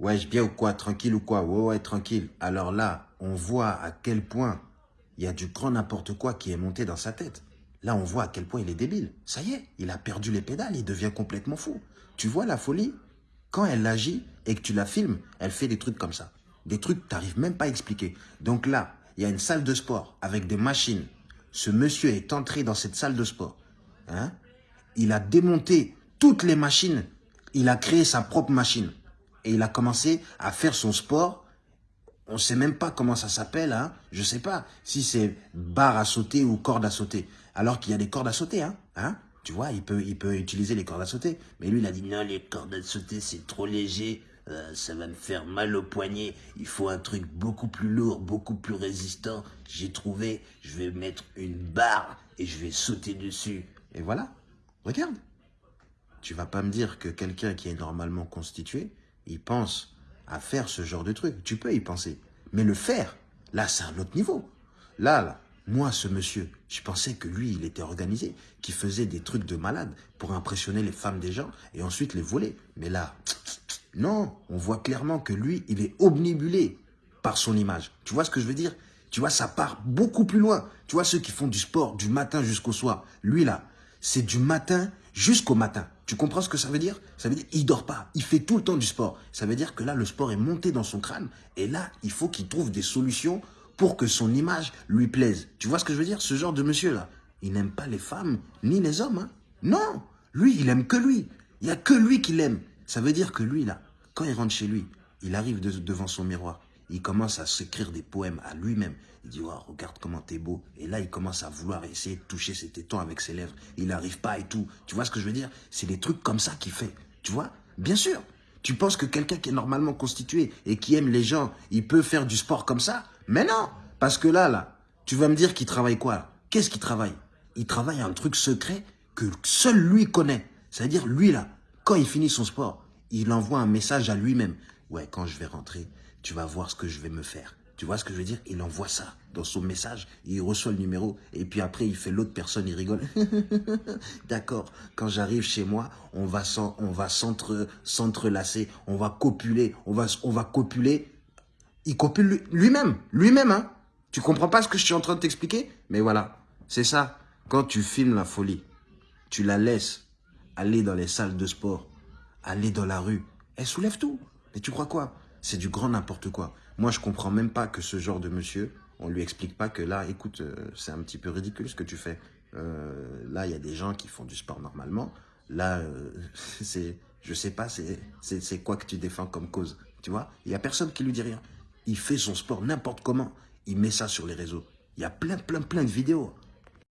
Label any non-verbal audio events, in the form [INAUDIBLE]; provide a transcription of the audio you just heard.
Ouais, je bien ou quoi Tranquille ou quoi? Ouais, ouais, tranquille. Alors là, on voit à quel point il y a du grand n'importe quoi qui est monté dans sa tête. Là, on voit à quel point il est débile. Ça y est, il a perdu les pédales, il devient complètement fou. Tu vois la folie? Quand elle agit et que tu la filmes, elle fait des trucs comme ça. Des trucs que tu n'arrives même pas à expliquer. Donc là, il y a une salle de sport avec des machines. Ce monsieur est entré dans cette salle de sport. Hein il a démonté toutes les machines. Il a créé sa propre machine. Et il a commencé à faire son sport. On ne sait même pas comment ça s'appelle. Hein Je ne sais pas si c'est barre à sauter ou corde à sauter. Alors qu'il y a des cordes à sauter. Hein, hein tu vois, il peut, il peut utiliser les cordes à sauter. Mais lui, il a dit non, les cordes à sauter, c'est trop léger. Euh, ça va me faire mal au poignet. Il faut un truc beaucoup plus lourd, beaucoup plus résistant. J'ai trouvé, je vais mettre une barre et je vais sauter dessus. Et voilà, regarde. Tu vas pas me dire que quelqu'un qui est normalement constitué, il pense à faire ce genre de truc. Tu peux y penser. Mais le faire, là, c'est un autre niveau. Là, moi, ce monsieur, je pensais que lui, il était organisé, qu'il faisait des trucs de malade pour impressionner les femmes des gens et ensuite les voler. Mais là, [TSK] non, on voit clairement que lui, il est omnibulé par son image. Tu vois ce que je veux dire? Tu vois, ça part beaucoup plus loin. Tu vois, ceux qui font du sport du matin jusqu'au soir, lui là, c'est du matin jusqu'au matin. Tu comprends ce que ça veut dire? Ça veut dire qu'il dort pas, il fait tout le temps du sport. Ça veut dire que là, le sport est monté dans son crâne et là, il faut qu'il trouve des solutions pour que son image lui plaise. Tu vois ce que je veux dire? Ce genre de monsieur-là, il n'aime pas les femmes ni les hommes. Hein. non, lui, il aime que lui. Il n'y a que lui qui l'aime. Ça veut dire que lui, là, quand il rentre chez lui, il arrive devant son miroir. Il commence à s'écrire des poèmes à lui-même. Il dit, oh, regarde comment t'es beau. Et là, il commence à vouloir essayer de toucher ses tétons avec ses lèvres. Il n'arrive pas et tout. Tu vois ce que je veux dire? C'est des trucs comme ça qu'il fait. Tu vois? Bien sûr. Tu penses que quelqu'un qui est normalement constitué et qui aime les gens, il peut faire du sport comme ça? Mais non, parce que là, là, tu vas me dire qu'il travaille quoi Qu'est-ce qu'il travaille? Il travaille un truc secret que seul lui connaît. C'est-à-dire, lui, là, quand il finit son sport, il envoie un message à lui-même. Ouais, quand je vais rentrer, tu vas voir ce que je vais me faire. Tu vois ce que je veux dire? Il envoie ça dans son message, il reçoit le numéro, et puis après, il fait l'autre personne, il rigole. [LAUGHS] D'accord, quand j'arrive chez moi, on va s'entrelacer, on va copuler, on va, on va copuler il copule lui-même, lui-même, hein. Tu comprends pas ce que je suis en train de t'expliquer? Mais voilà, c'est ça. Quand tu filmes la folie, tu la laisses aller dans les salles de sport, aller dans la rue, elle soulève tout. Et tu crois quoi? C'est du grand n'importe quoi. Moi, je comprends même pas que ce genre de monsieur, on lui explique pas que là, écoute, euh, c'est un petit peu ridicule ce que tu fais. Euh, là, il y a des gens qui font du sport normalement. Là, euh, [LAUGHS] c'est, je sais pas, c'est quoi que tu défends comme cause. Tu vois? Il y a personne qui lui dit rien il fait son sport n'importe comment. Il met ça sur les réseaux. Il y a plein, plein, plein de vidéos.